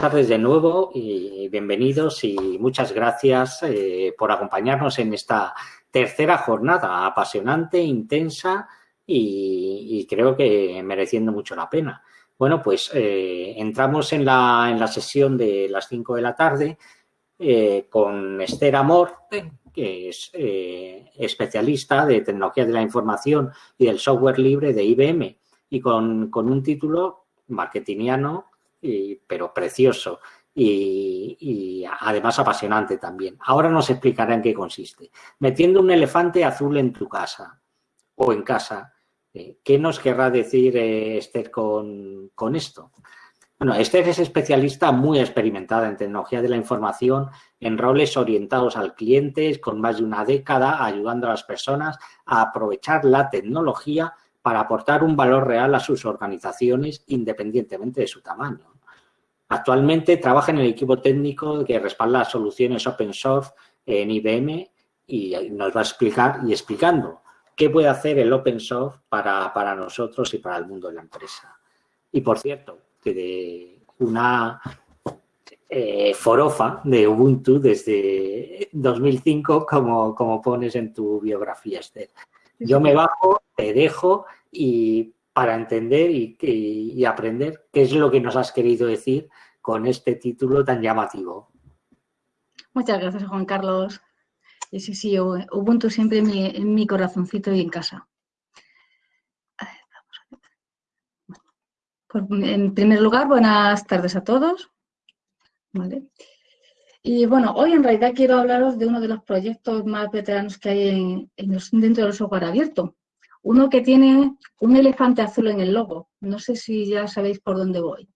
tardes de nuevo y bienvenidos y muchas gracias eh, por acompañarnos en esta tercera jornada apasionante, intensa y, creo que mereciendo mucho la pena. Bueno, pues eh, entramos en la, en la, sesión de las 5 de la tarde eh, con Esther Amor, que es especialista de tecnología de la información y del software libre de IBM y con, con un título marketingiano pero precioso y, además apasionante también. Ahora nos explicará en qué consiste. Metiendo un elefante azul en tu casa o en casa, eh, ¿qué nos querrá decir eh, Esther con, con esto? Bueno, Esther es especialista muy experimentada en tecnología de la información, en roles orientados al cliente, con más de una década ayudando a las personas a aprovechar la tecnología para aportar un valor real a sus organizaciones independientemente de su tamaño. Actualmente trabaja en el equipo técnico que respalda soluciones open source en IBM y nos va a explicar y explicando qué puede hacer el open source para, para nosotros y para el mundo de la empresa. Y por cierto, de una eh, forofa de Ubuntu desde 2005, como, como pones en tu biografía, Esther. Yo me bajo, te dejo y para entender y, aprender qué es lo que nos has querido decir con este título tan llamativo. Muchas gracias, Juan Carlos. Sí, sí, Ubuntu siempre en mi, corazoncito y en casa. Pues, en primer lugar, buenas tardes a todos. Y bueno, hoy en realidad quiero hablaros de uno de los proyectos más veteranos que hay dentro del software abierto, uno que tiene un elefante azul en el logo. No sé si ya sabéis por dónde voy.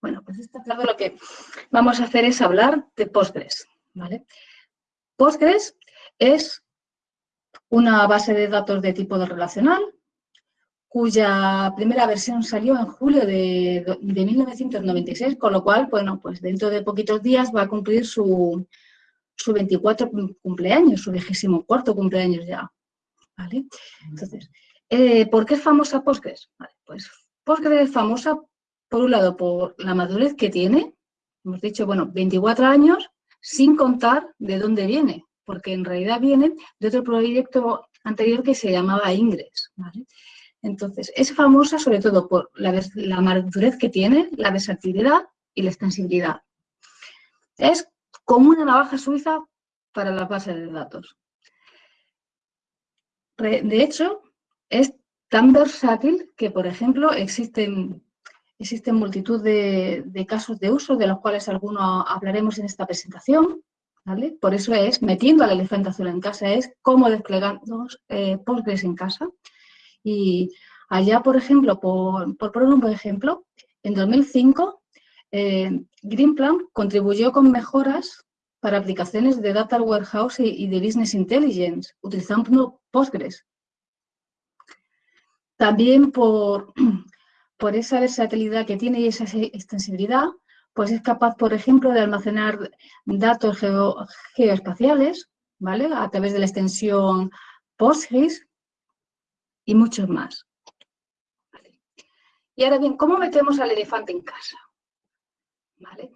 Bueno, pues está claro lo que vamos a hacer es hablar de Postgres. ¿vale? Postgres es una base de datos de tipo relacional cuya primera versión salió en julio de, de, 1996, con lo cual, bueno, pues dentro de poquitos días va a cumplir su, su 24 cumpleaños, su vigésimo cuarto cumpleaños ya. Entonces, eh, ¿por qué es famosa Postgres? pues Postgres es famosa, por un lado, por la madurez que tiene, hemos dicho, bueno, 24 años, sin contar de dónde viene, porque en realidad viene de otro proyecto anterior que se llamaba Ingres, Entonces, es famosa sobre todo por la, la madurez que tiene, la versatilidad y la extensibilidad. Es como una navaja suiza para las bases de datos. De hecho, es tan versátil que, por ejemplo, existen, existen multitud de, casos de uso, de los cuales algunos hablaremos en esta presentación. Por eso es, metiendo al elefante azul en casa, es cómo desplegamos eh, en casa. Y allá, por ejemplo, por, por poner un ejemplo, en 2005, eh, Greenplan contribuyó con mejoras para aplicaciones de Data Warehouse y, de Business Intelligence, utilizando Postgres. También por, por esa versatilidad que tiene y esa extensibilidad, pues es capaz, por ejemplo, de almacenar datos geoespaciales, ¿vale? A través de la extensión Postgres y muchos más. Y ahora bien, ¿cómo metemos al elefante en casa? ¿Vale?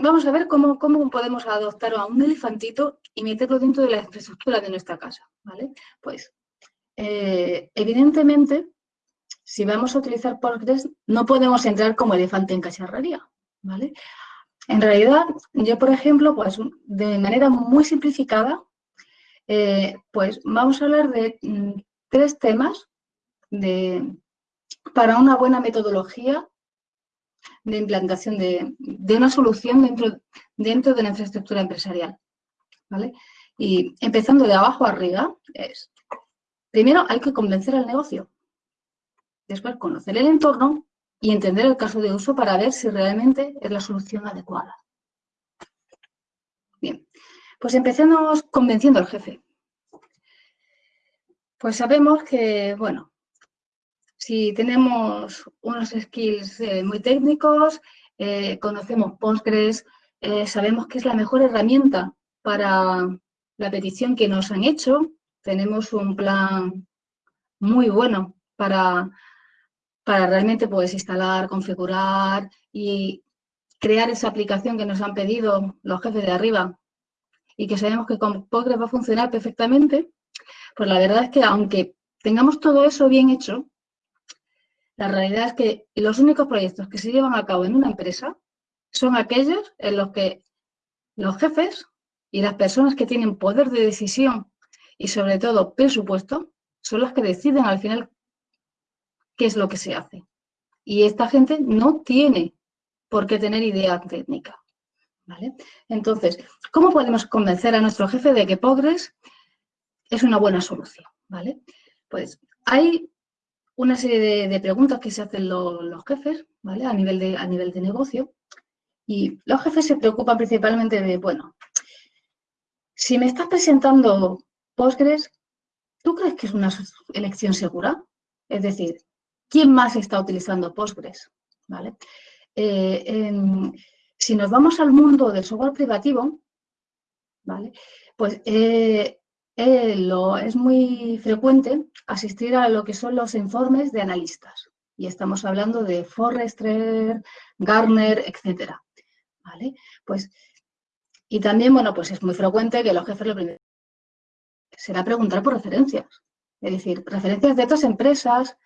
Vamos a ver cómo, podemos adoptar a un elefantito y meterlo dentro de la infraestructura de nuestra casa, ¿vale? Pues, eh, evidentemente, si vamos a utilizar Postgres, no podemos entrar como elefante en cacharrería, ¿vale? En realidad, yo, por ejemplo, pues de manera muy simplificada, eh, pues vamos a hablar de mm, tres temas de, para una buena metodología de implantación de, una solución dentro, dentro de la infraestructura empresarial. ¿vale? Y empezando de abajo arriba, es, primero hay que convencer al negocio, después conocer el entorno y entender el caso de uso para ver si realmente es la solución adecuada. Bien, pues empecemos convenciendo al jefe. Pues sabemos que, bueno, si tenemos unos skills eh, muy técnicos, eh, conocemos Postgres, eh, sabemos que es la mejor herramienta para la petición que nos han hecho, tenemos un plan muy bueno para, para realmente pues instalar, configurar y crear esa aplicación que nos han pedido los jefes de arriba. Y que sabemos que con Postgres va a funcionar perfectamente, pues la verdad es que aunque tengamos todo eso bien hecho, la realidad es que los únicos proyectos que se llevan a cabo en una empresa son aquellos en los que los jefes y las personas que tienen poder de decisión y sobre todo presupuesto son las que deciden al final qué es lo que se hace. Y esta gente no tiene por qué tener idea técnica. ¿vale? Entonces, ¿cómo podemos convencer a nuestro jefe de que Postgres es una buena solución? ¿vale? Pues hay una serie de, preguntas que se hacen los, jefes ¿vale? a, nivel de, a nivel de negocio y los jefes se preocupan principalmente de, bueno, si me estás presentando Postgres, ¿tú crees que es una elección segura? Es decir, ¿quién más está utilizando Postgres? ¿Vale? Eh, si nos vamos al mundo del software privativo, ¿vale? pues eh, eh, lo, es muy frecuente asistir a lo que son los informes de analistas. Y estamos hablando de Forrester, Gartner, etcétera. ¿Vale? Pues, y también, bueno, pues es muy frecuente que los jefes lo primero será preguntar por referencias. Es decir, referencias de otras empresas,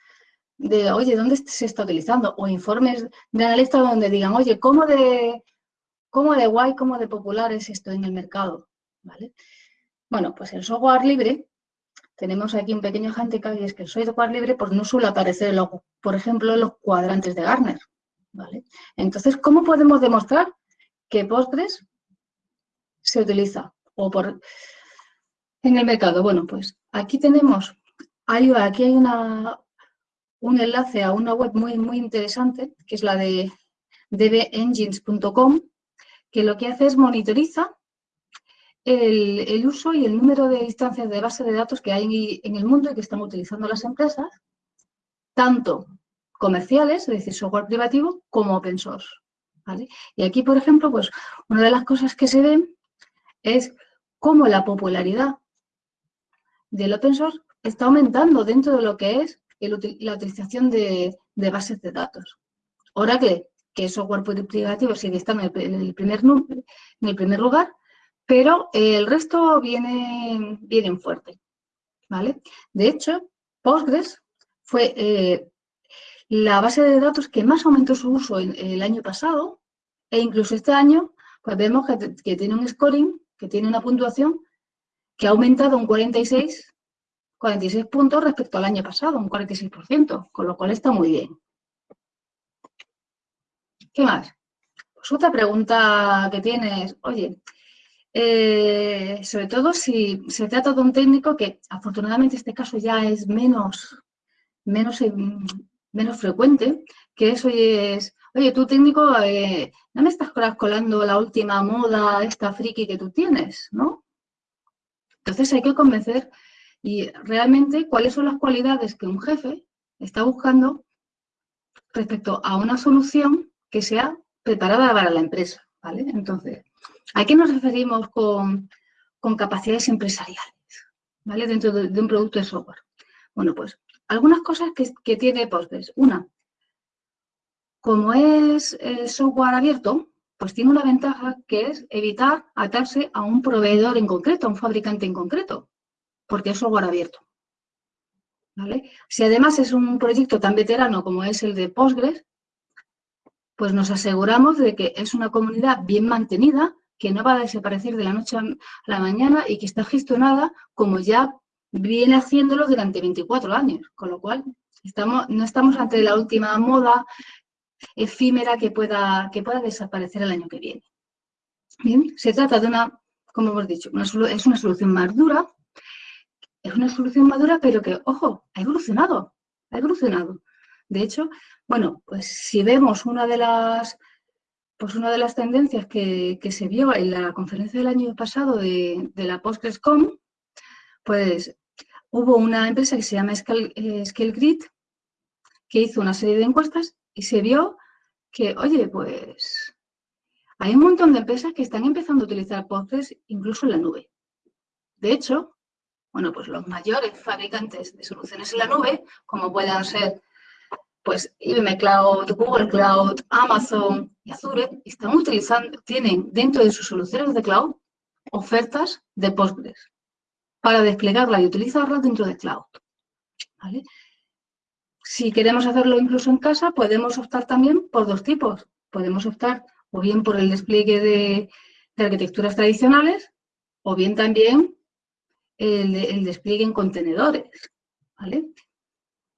de, oye, ¿dónde se está utilizando? O informes de analistas donde digan, oye, ¿cómo de, cómo de guay, cómo de popular es esto en el mercado? ¿Vale? Bueno, pues el software libre, tenemos aquí un pequeño handicap y es que el software libre pues, no suele aparecer, por ejemplo, en los cuadrantes de Gartner. ¿vale? Entonces, ¿cómo podemos demostrar que Postgres se utiliza o por, en el mercado? Bueno, pues aquí tenemos, aquí hay una, un enlace a una web muy, muy interesante, que es la de dbengines.com, que lo que hace es monitoriza el, uso y el número de instancias de base de datos que hay en el mundo y que están utilizando las empresas, tanto comerciales, es decir, software privativo, como open source. Y aquí, por ejemplo, pues una de las cosas que se ven es cómo la popularidad del open source está aumentando dentro de lo que es la utilización de, bases de datos. Oracle, que es software privativo, sigue estando el en el primer lugar, pero el resto viene, vienen fuerte. ¿vale? De hecho, Postgres fue eh, la base de datos que más aumentó su uso el año pasado e incluso este año pues vemos que, que tiene un scoring, que tiene una puntuación que ha aumentado un 46 46 puntos respecto al año pasado, un 46%, con lo cual está muy bien. ¿Qué más? Pues otra pregunta que tienes, oye, eh, sobre todo si se trata de un técnico que afortunadamente este caso ya es menos, menos, eh, menos frecuente, que eso es, oye, tú técnico, eh, no me estás colando la última moda, esta friki que tú tienes, ¿no? Entonces hay que convencer y realmente cuáles son las cualidades que un jefe está buscando respecto a una solución que sea preparada para la empresa, ¿vale? Entonces, ¿a qué nos referimos con, capacidades empresariales, ¿vale? Dentro de, un producto de software. Bueno, pues algunas cosas que, tiene Postgres. Una, como es software abierto, pues tiene una ventaja que es evitar atarse a un proveedor en concreto, a un fabricante en concreto porque es software abierto. Si además es un proyecto tan veterano como es el de Postgres, pues nos aseguramos de que es una comunidad bien mantenida, que no va a desaparecer de la noche a la mañana y que está gestionada como ya viene haciéndolo durante 24 años, con lo cual estamos, no estamos ante la última moda efímera que pueda, que pueda desaparecer el año que viene. Bien, se trata de una, como hemos dicho, es una solución más dura, es una solución madura, pero que, ojo, ha evolucionado, ha evolucionado. De hecho, bueno, pues si vemos una de las, pues una de las tendencias que, se vio en la conferencia del año pasado de, la PostgreSCom, pues hubo una empresa que se llama eh, ScaleGrid que hizo una serie de encuestas y se vio que, oye, pues hay un montón de empresas que están empezando a utilizar Postgres incluso en la nube. De hecho, bueno, pues los mayores fabricantes de soluciones en la nube, como puedan ser pues IBM Cloud, Google Cloud, Amazon y Azure están utilizando, tienen dentro de sus soluciones de cloud ofertas de Postgres para desplegarla y utilizarla dentro de cloud. Si queremos hacerlo incluso en casa, podemos optar también por dos tipos. Podemos optar o bien por el despliegue de, arquitecturas tradicionales o bien también el, despliegue en contenedores.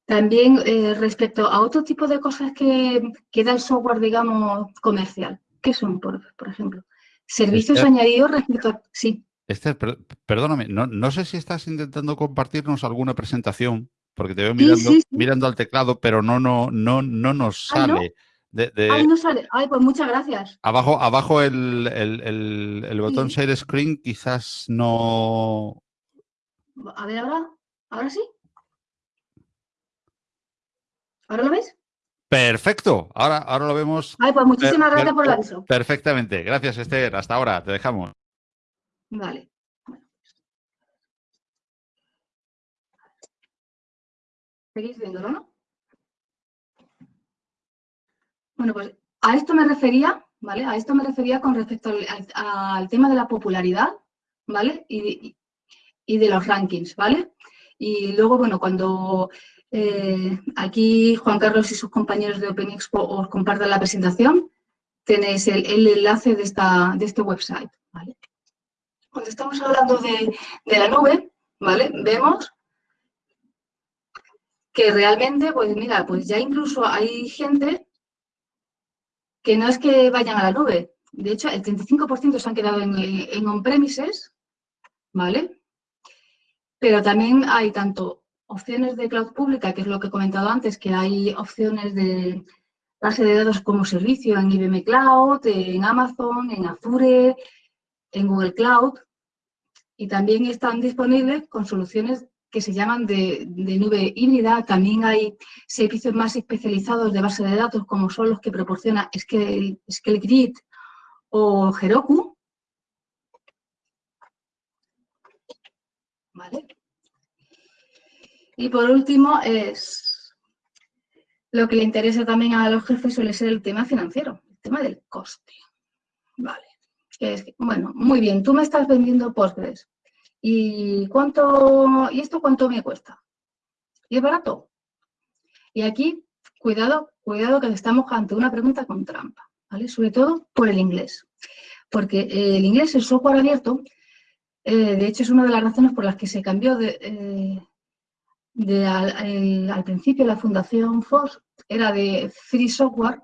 También eh, respecto a otro tipo de cosas que, da el software, digamos, comercial. ¿Qué son, por, ejemplo? Servicios añadidos respecto a... Sí. Esther, perdóname, no, sé si estás intentando compartirnos alguna presentación, porque te veo mirando, mirando al teclado, pero no, no, no, no nos sale. Ay, no sale. Ay, pues muchas gracias. Abajo, abajo el, el, botón Share Screen quizás no... A ver, ahora, ahora sí. ¿Ahora lo ves? Perfecto, ahora, ahora lo vemos. Ay, pues muchísimas gracias por el aviso. Perfectamente, gracias Esther, hasta ahora, te dejamos. Vale. ¿Seguís viéndolo, no? Bueno, pues a esto me refería, ¿vale? A esto me refería con respecto al, tema de la popularidad, ¿vale? Y, y, de los rankings, ¿vale? Y luego, bueno, cuando eh, aquí Juan Carlos y sus compañeros de Open Expo os compartan la presentación, tenéis el, enlace de, esta, de este website. Cuando estamos hablando de, de la nube, ¿vale? Vemos que realmente, pues mira, pues ya incluso hay gente que no es que vayan a la nube. De hecho, el 35% se han quedado en, on-premises, ¿vale? Pero también hay tanto opciones de cloud pública, que es lo que he comentado antes, que hay opciones de base de datos como servicio en IBM Cloud, en Amazon, en Azure, en Google Cloud, y también están disponibles con soluciones que se llaman de, nube híbrida. También hay servicios más especializados de base de datos, como son los que proporciona Scale, o Heroku. Y por último, es lo que le interesa también a los jefes suele ser el tema financiero, el tema del coste. Vale. bueno, muy bien, tú me estás vendiendo Postgres. ¿Y cuánto, y esto cuánto me cuesta? ¿Y es barato? Y aquí, cuidado, cuidado que estamos ante una pregunta con trampa, ¿vale? Sobre todo por el inglés. Porque el inglés, el software abierto, eh, de hecho es una de las razones por las que se cambió de, eh, al, principio la fundación FOSS era de free software,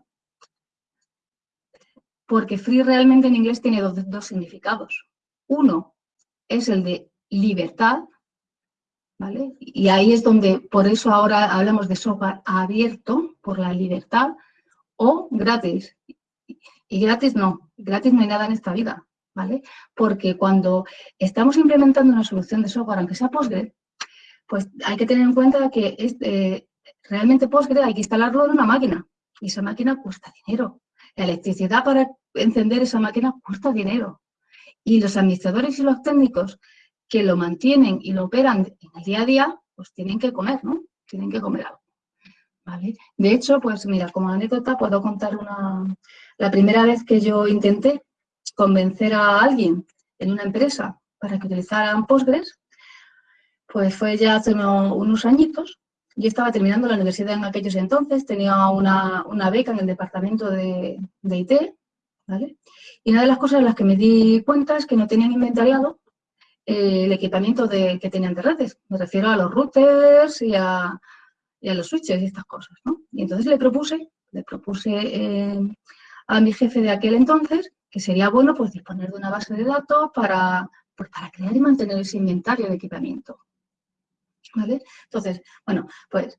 porque free realmente en inglés tiene dos significados. Uno es el de libertad, ¿vale? Y ahí es donde, por eso ahora hablamos de software abierto, por la libertad, o gratis. Y gratis no, gratis no hay nada en esta vida, ¿vale? Porque cuando estamos implementando una solución de software, aunque sea Postgre, pues hay que tener en cuenta que eh, realmente Postgre hay que instalarlo en una máquina, y esa máquina cuesta dinero. La electricidad para encender esa máquina cuesta dinero. Y los administradores y los técnicos que lo mantienen y lo operan en el día a día, pues tienen que comer, ¿no? Tienen que comer algo. De hecho, pues mira, como anécdota puedo contar una... La primera vez que yo intenté convencer a alguien en una empresa para que utilizaran Postgres, pues fue ya hace unos, añitos. Yo estaba terminando la universidad en aquellos entonces, tenía una, beca en el departamento de, de IT, ¿vale? Y una de las cosas en las que me di cuenta es que no tenían inventariado eh, el equipamiento de, que tenían de redes. Me refiero a los routers y a, los switches y estas cosas. ¿no? Y entonces le propuse, le propuse eh, a mi jefe de aquel entonces que sería bueno pues, disponer de una base de datos para, pues, para crear y mantener ese inventario de equipamiento. Entonces, bueno, pues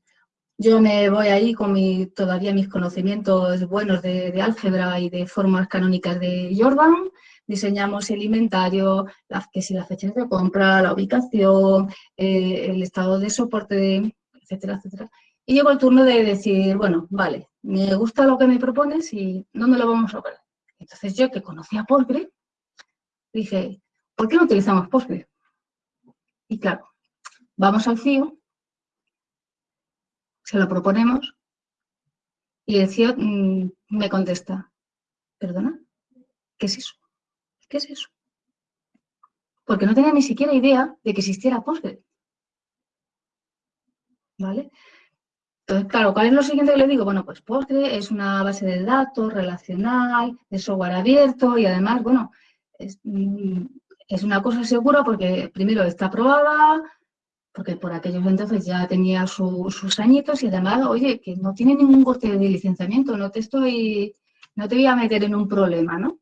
yo me voy ahí con mi, todavía mis conocimientos buenos de, álgebra y de formas canónicas de Jordan, diseñamos el inventario, que si las fechas de compra, la ubicación, eh, el estado de soporte, etcétera, etcétera. Y llegó el turno de decir, bueno, vale, me gusta lo que me propones y ¿dónde lo vamos a operar? Entonces yo, que conocía Postgre, dije, ¿por qué no utilizamos Postgre? Y claro, vamos al CIO, se lo proponemos Y el CEO mm, me contesta, ¿perdona? ¿Qué es eso? ¿Qué es eso? Porque no tenía ni siquiera idea de que existiera Postgre. ¿Vale? Entonces, claro, ¿cuál es lo siguiente que le digo? Bueno, pues Postgre es una base de datos relacional, de software abierto y además, bueno, es, mm, una cosa segura porque primero está aprobada, porque por aquellos entonces ya tenía sus añitos y además, oye, que no tiene ningún coste de licenciamiento, no te estoy, no te voy a meter en un problema, ¿no?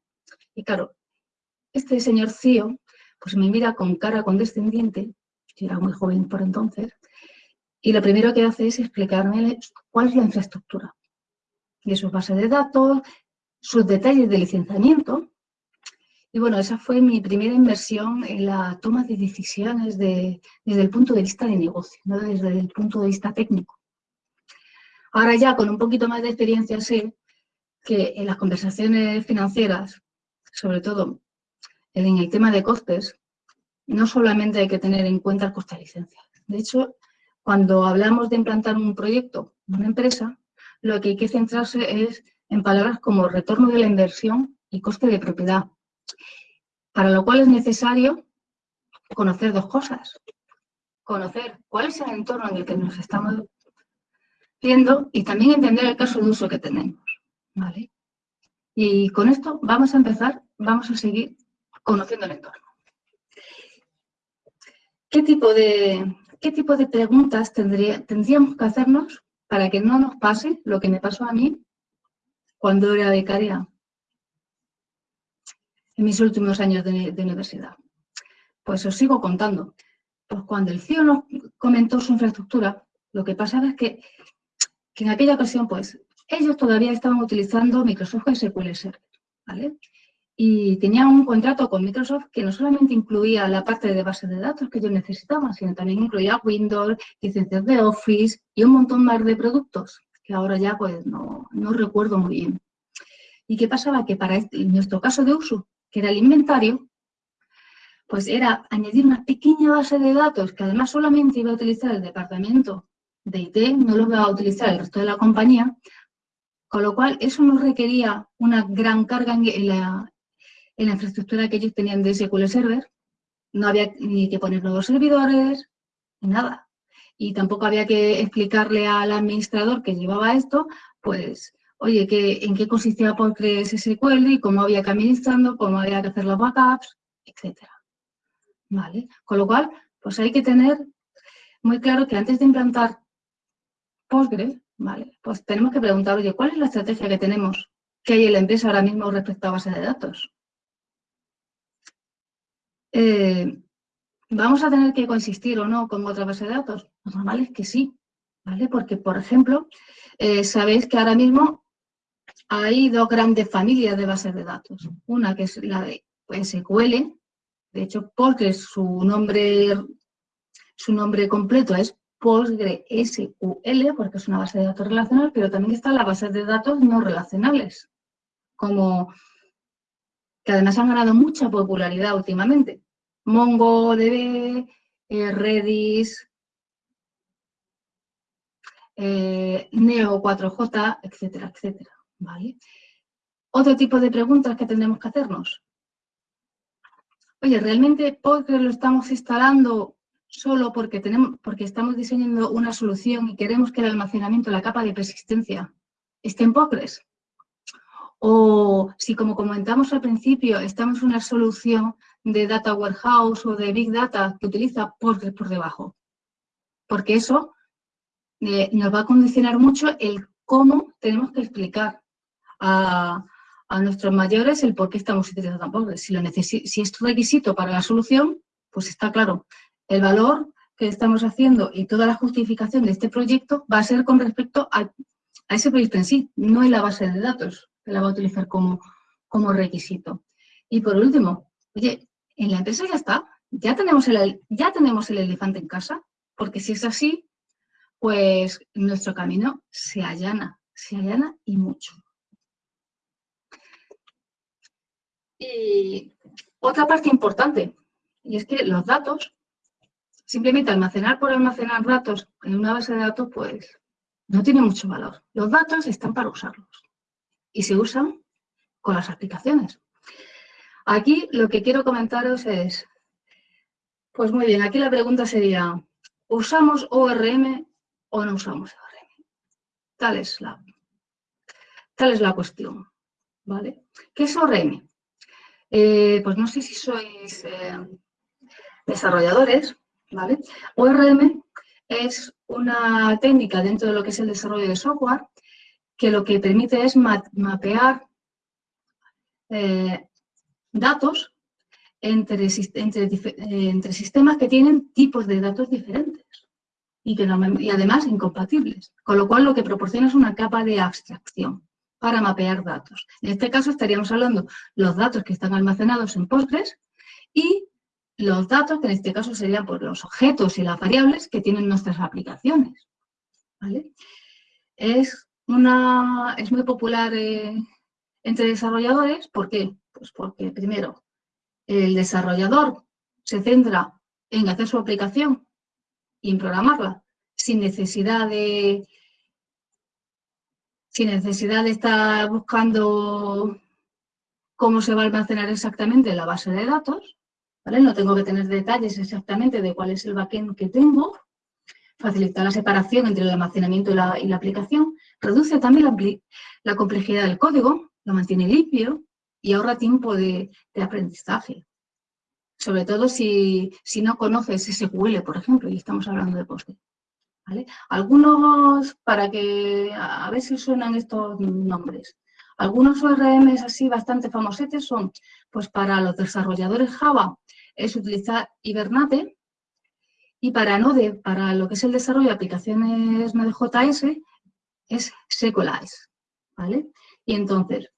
Y claro, este señor CEO, pues me mira con cara condescendiente, yo era muy joven por entonces, y lo primero que hace es explicarme cuál es la infraestructura de sus bases de datos, sus detalles de licenciamiento. Y bueno, esa fue mi primera inversión en la toma de decisiones desde el punto de vista de negocio, no desde el punto de vista técnico. Ahora ya con un poquito más de experiencia sé que en las conversaciones financieras, sobre todo en el tema de costes, no solamente hay que tener en cuenta el coste de licencia. De hecho, cuando hablamos de implantar un proyecto, una empresa, lo que hay que centrarse es en palabras como retorno de la inversión y coste de propiedad, para lo cual es necesario conocer dos cosas. Conocer cuál es el entorno en el que nos estamos viendo y también entender el caso de uso que tenemos. ¿vale? Y con esto vamos a empezar, vamos a seguir conociendo el entorno. ¿Qué tipo de, ¿qué tipo de preguntas tendríamos que hacernos para que no nos pase lo que me pasó a mí cuando era becaria en mis últimos años de, universidad? Pues os sigo contando. Pues cuando el CIO nos comentó su infraestructura, lo que pasaba es que, que en aquella ocasión, pues, ellos todavía estaban utilizando Microsoft SQL Server, ¿vale? y tenía un contrato con Microsoft que no solamente incluía la parte de base de datos que ellos necesitaban, sino también incluía Windows, licencias de Office y un montón más de productos, que ahora ya pues no, recuerdo muy bien. ¿Y qué pasaba? Que para este, nuestro caso de uso, que era el inventario, pues era añadir una pequeña base de datos que además solamente iba a utilizar el departamento de IT, no lo iba a utilizar el resto de la compañía, con lo cual eso no requería una gran carga en la, en la infraestructura que ellos tenían de SQL Server. No había ni que poner nuevos servidores, nada. Y tampoco había que explicarle al administrador que llevaba esto, pues, oye, que, en qué consistía Postgres SQL y cómo había que administrarlo, cómo había que hacer los backups, etcétera. ¿Vale? Con lo cual, pues hay que tener muy claro que antes de implantar Postgres, ¿vale? Pues tenemos que preguntar, oye, ¿cuál es la estrategia que tenemos que hay en la empresa ahora mismo respecto a base de datos? Eh, ¿Vamos a tener que coexistir o no con otra base de datos? Lo normal es que sí, ¿vale? Porque, por ejemplo, eh, sabéis que ahora mismo hay dos grandes familias de bases de datos. Una que es la de SQL, de hecho Postgres, su nombre, su nombre completo es PostgreSQL, porque es una base de datos relacional, pero también están las bases de datos no relacionales, como que además han ganado mucha popularidad últimamente. MongoDB, eh, Redis, eh, Neo 4J, etcétera, etcétera. ¿Vale? Otro tipo de preguntas que tenemos que hacernos. Oye, ¿realmente Postgres lo estamos instalando solo porque, tenemos, porque estamos diseñando una solución y queremos que el almacenamiento, la capa de persistencia, esté en Postgres? O si, como comentamos al principio, estamos en una solución de Data Warehouse o de Big Data que utiliza Postgres por debajo. Porque eso eh, nos va a condicionar mucho el cómo tenemos que explicar a, nuestros mayores el por qué estamos utilizando Postgres. Si, lo si es requisito para la solución, pues está claro. El valor que estamos haciendo y toda la justificación de este proyecto va a ser con respecto a, a ese proyecto en sí, no en la base de datos que la va a utilizar como, como requisito. Y por último, oye, en la empresa ya está, ya tenemos, el, ya tenemos el elefante en casa, porque si es así, pues nuestro camino se allana, se allana y mucho. Y otra parte importante, y es que los datos, simplemente almacenar por almacenar datos en una base de datos, pues no tiene mucho valor. Los datos están para usarlos y se usan con las aplicaciones. Aquí lo que quiero comentaros es, pues muy bien, aquí la pregunta sería, ¿usamos ORM o no usamos ORM? Tal es la, tal es la cuestión, ¿vale? ¿Qué es ORM? Eh, pues no sé si sois eh, desarrolladores, ¿vale? ORM es una técnica dentro de lo que es el desarrollo de software que lo que permite es mapear eh, datos entre, sistemas que tienen tipos de datos diferentes y, que y además incompatibles, con lo cual lo que proporciona es una capa de abstracción para mapear datos. En este caso estaríamos hablando los datos que están almacenados en Postgres y los datos, que en este caso serían pues, los objetos y las variables que tienen nuestras aplicaciones. Es, una, es muy popular eh, entre desarrolladores, ¿por qué? Pues porque primero, el desarrollador se centra en hacer su aplicación y en programarla sin necesidad de sin necesidad de estar buscando cómo se va a almacenar exactamente la base de datos, ¿vale? No tengo que tener detalles exactamente de cuál es el backend que tengo, facilitar la separación entre el almacenamiento y la, aplicación, reduce también la, complejidad del código, lo mantiene limpio y ahorra tiempo de, aprendizaje. Sobre todo si, si, no conoces SQL, por ejemplo, y estamos hablando de Postgres. Algunos, para que a ver si suenan estos nombres, algunos ORMs así bastante famosetes son, pues para los desarrolladores Java es utilizar Hibernate y para Node, para lo que es el desarrollo de aplicaciones Node.js, es Sequelize, ¿vale? Y entonces,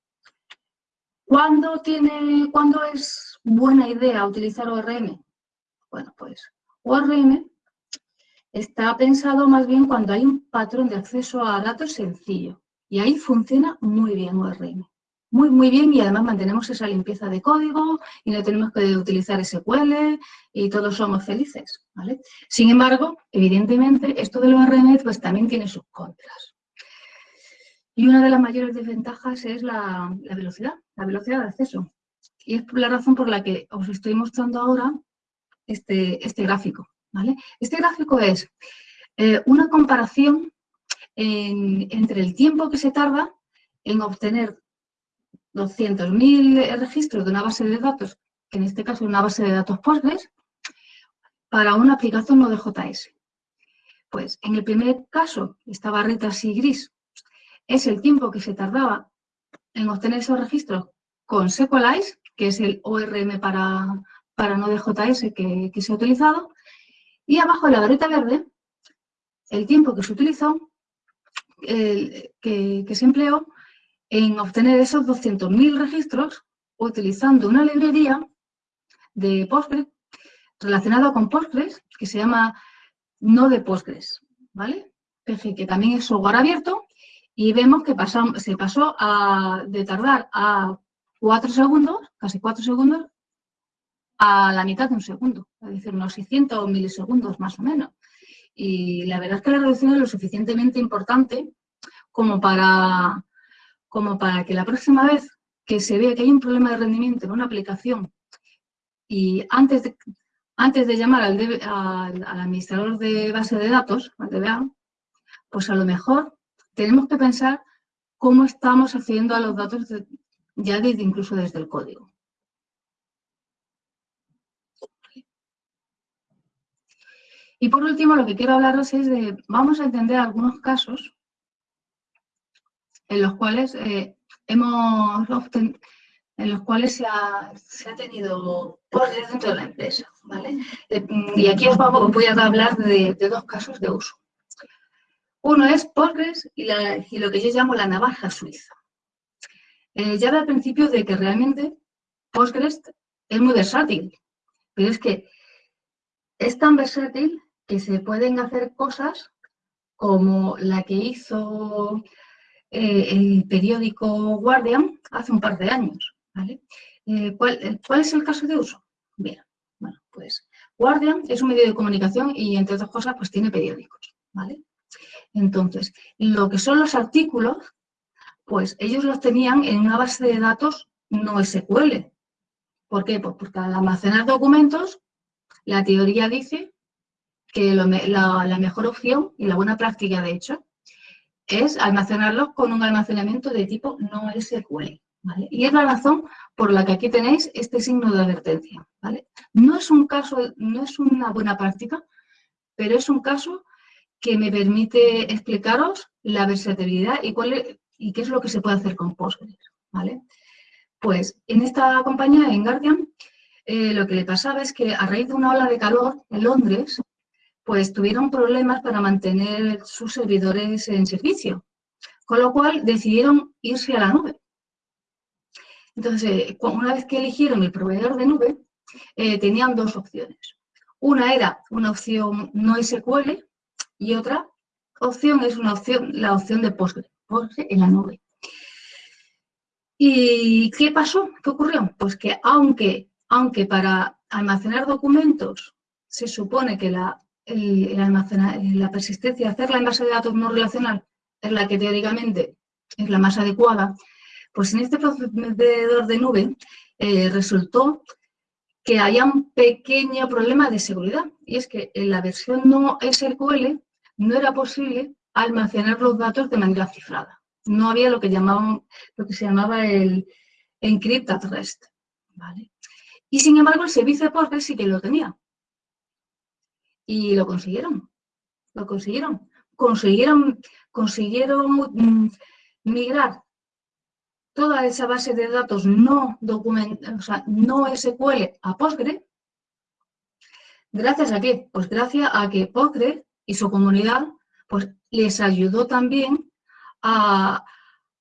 ¿cuándo, tiene, ¿cuándo es buena idea utilizar ORM? Bueno, pues ORM está pensado más bien cuando hay un patrón de acceso a datos sencillo. Y ahí funciona muy bien ORM. Muy, muy bien y además mantenemos esa limpieza de código y no tenemos que utilizar SQL y todos somos felices. ¿vale? Sin embargo, evidentemente, esto del ORM pues, también tiene sus contras. Y una de las mayores desventajas es la, la velocidad, la velocidad de acceso. Y es la razón por la que os estoy mostrando ahora este, este gráfico. Este gráfico es eh, una comparación entre el tiempo que se tarda en obtener 200.000 registros de una base de datos, que en este caso es una base de datos Postgres, para una aplicación Node.js. Pues en el primer caso, esta barrita así gris, es el tiempo que se tardaba en obtener esos registros con Sequelize, que es el ORM para, para Node.js que, que se ha utilizado, y abajo en la vareta verde, el tiempo que se utilizó, que, se empleó en obtener esos 200.000 registros utilizando una librería de Postgres relacionada con Postgres que se llama Node Postgres, ¿vale? Que también es software abierto y vemos que se pasó a, de tardar a 4 segundos, casi 4 segundos, a la mitad de un segundo, es decir, unos 600 milisegundos más o menos. Y la verdad es que la reducción es lo suficientemente importante como para, como para que la próxima vez que se vea que hay un problema de rendimiento en una aplicación y antes de, antes de llamar al, al, administrador de base de datos, al DBA, pues a lo mejor tenemos que pensar cómo estamos accediendo a los datos ya desde, incluso desde el código. Y por último, lo que quiero hablaros es de, vamos a entender algunos casos en los cuales eh, hemos en los cuales se ha, tenido Postgres dentro de la empresa. ¿vale? Eh, y aquí os, voy a hablar de, dos casos de uso. Uno es Postgres y, lo que yo llamo la navaja suiza. Eh, ya al principio de que realmente Postgres es muy versátil, pero es que es tan versátil que se pueden hacer cosas como la que hizo eh, el periódico Guardian hace un par de años. ¿vale? Eh, ¿cuál, ¿cuál, es el caso de uso? Bien, bueno, pues Guardian es un medio de comunicación y entre otras cosas pues tiene periódicos. ¿vale? Entonces, lo que son los artículos, pues ellos los tenían en una base de datos no SQL. ¿Por qué? Pues porque al almacenar documentos, la teoría dice que la, mejor opción y la buena práctica, de hecho, es almacenarlos con un almacenamiento de tipo no SQL. Y es la razón por la que aquí tenéis este signo de advertencia. ¿vale? No es un caso, no es una buena práctica, pero es un caso que me permite explicaros la versatilidad y, cuál y qué es lo que se puede hacer con Postgres. ¿vale? Pues en esta compañía, en Guardian, eh, lo que le pasaba es que a raíz de una ola de calor en Londres, pues tuvieron problemas para mantener sus servidores en servicio, con lo cual decidieron irse a la nube. Entonces, una vez que eligieron el proveedor de nube, eh, tenían dos opciones. Una era una opción no SQL y otra opción es una opción, la opción de Postgre, Postgre en la nube. ¿Y qué pasó? ¿Qué ocurrió? Pues que aunque, aunque para almacenar documentos se supone que la, la persistencia, hacerla en base de datos no relacional es la que teóricamente es la más adecuada, pues en este proveedor de nube eh, resultó que había un pequeño problema de seguridad y es que en la versión no SQL no era posible almacenar los datos de manera cifrada. No había lo que, llamaban, lo que se llamaba el encrypt at rest. Y sin embargo el servicio de Postgres sí que lo tenía. Y lo consiguieron. Lo consiguieron. Consiguieron, consiguieron mm, migrar toda esa base de datos no, o no SQL a Postgre, ¿gracias a qué? Pues gracias a que Postgre y su comunidad pues, les ayudó también a,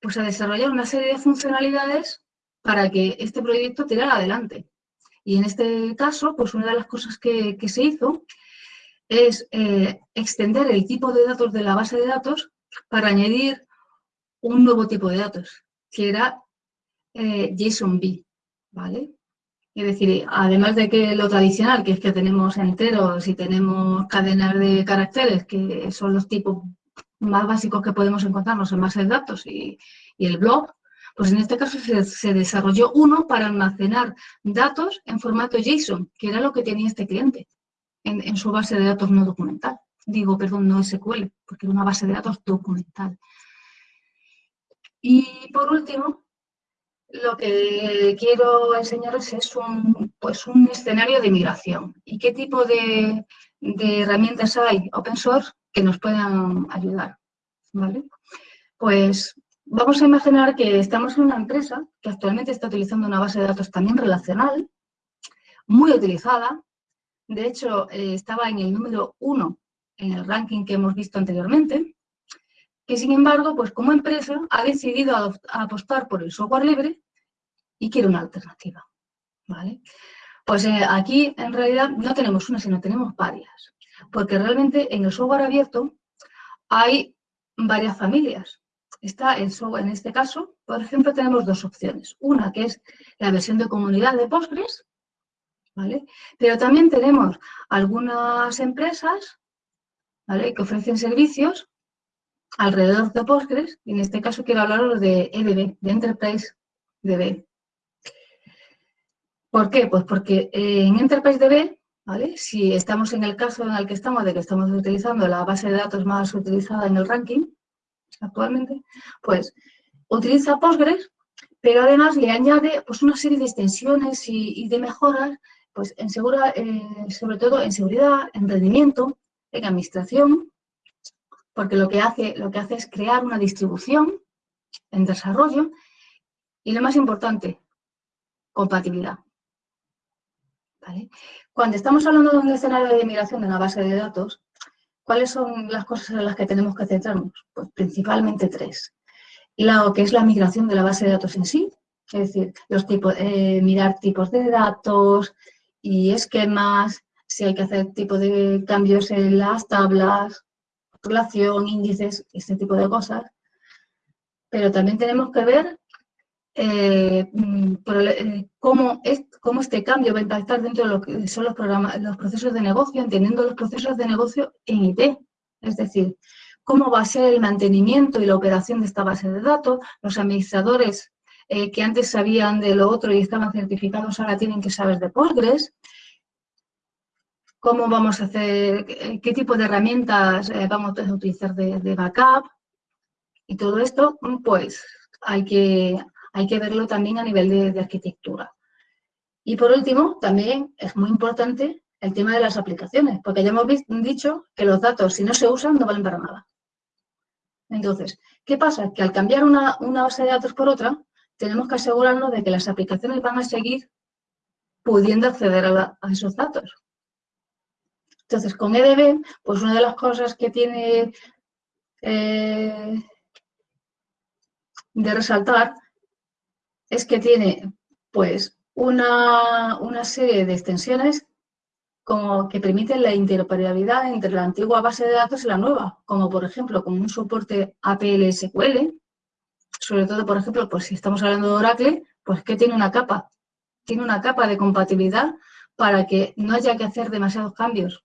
pues, a desarrollar una serie de funcionalidades para que este proyecto tirara adelante. Y en este caso, pues una de las cosas que, se hizo es eh, extender el tipo de datos de la base de datos para añadir un nuevo tipo de datos, que era eh, JSON-B, ¿vale? Es decir, además de que lo tradicional, que es que tenemos enteros y tenemos cadenas de caracteres, que son los tipos más básicos que podemos encontrarnos en bases de datos y, el blog, pues en este caso se, desarrolló uno para almacenar datos en formato JSON, que era lo que tenía este cliente en, su base de datos no documental. Digo, perdón, no SQL, porque era una base de datos documental. Y por último, lo que quiero enseñaros es un, pues un escenario de migración y qué tipo de, herramientas hay open source que nos puedan ayudar. ¿vale? Pues vamos a imaginar que estamos en una empresa que actualmente está utilizando una base de datos también relacional, muy utilizada. De hecho, eh, estaba en el número uno en el ranking que hemos visto anteriormente que sin embargo, pues como empresa ha decidido apostar por el software libre y quiere una alternativa. ¿vale? Pues eh, aquí en realidad no tenemos una, sino tenemos varias, porque realmente en el software abierto hay varias familias. Está el software, en este caso, por ejemplo, tenemos dos opciones. Una que es la versión de comunidad de Postgres, ¿vale? Pero también tenemos algunas empresas ¿vale? que ofrecen servicios alrededor de Postgres, y en este caso quiero hablaros de EDB, de Enterprise DB. ¿Por qué? Pues porque eh, en Enterprise DB, ¿vale? si estamos en el caso en el que estamos, de que estamos utilizando la base de datos más utilizada en el ranking actualmente, pues utiliza Postgres, pero además le añade pues, una serie de extensiones y, de mejoras, pues en eh, sobre todo en seguridad, en rendimiento, en administración, porque lo que hace, lo que hace es crear una distribución en desarrollo y lo más importante, compatibilidad. Cuando estamos hablando de un escenario de migración de una base de datos, ¿cuáles son las cosas en las que tenemos que centrarnos? Pues principalmente tres. Lo que es la migración de la base de datos en sí, es decir, los tipos, eh, mirar tipos de datos y esquemas, si hay que hacer tipo de cambios en las tablas, relación, índices, este tipo de cosas. Pero también tenemos que ver eh, mm, eh, cómo, es, cómo, este cambio va a impactar dentro de lo que son los, programas, los procesos de negocio, entendiendo los procesos de negocio en IT. Es decir, cómo va a ser el mantenimiento y la operación de esta base de datos. Los administradores eh, que antes sabían de lo otro y estaban certificados ahora tienen que saber de Postgres. Cómo vamos a hacer, qué tipo de herramientas eh, vamos a utilizar de, backup. Y todo esto, pues, hay que, hay que verlo también a nivel de arquitectura. Y por último, también es muy importante el tema de las aplicaciones, porque ya hemos dicho que los datos, si no se usan, no valen para nada. Entonces, ¿qué pasa? Que al cambiar una, base de datos por otra, tenemos que asegurarnos de que las aplicaciones van a seguir pudiendo acceder a, esos datos. Entonces, con EDB, pues una de las cosas que tiene eh, de resaltar es que tiene, pues, una, una serie de extensiones como que permiten la interoperabilidad entre la antigua base de datos y la nueva, como por ejemplo con un soporte APL SQL, sobre todo, por ejemplo, pues si estamos hablando de Oracle, pues que tiene una capa, tiene una capa de compatibilidad para que no haya que hacer demasiados cambios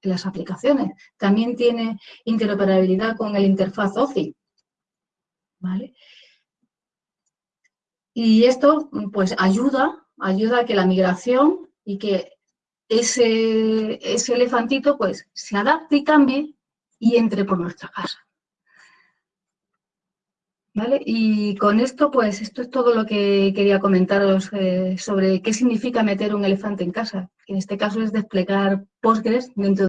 en las aplicaciones. También tiene interoperabilidad con el interfaz OFI, ¿vale? Y esto, pues, ayuda, ayuda a que la migración y que ese, ese elefantito, pues, se adapte y cambie y entre por nuestra casa. ¿Vale? Y con esto, pues, esto es todo lo que quería comentaros eh, sobre qué significa meter un elefante en casa. En este caso es desplegar Postgres dentro de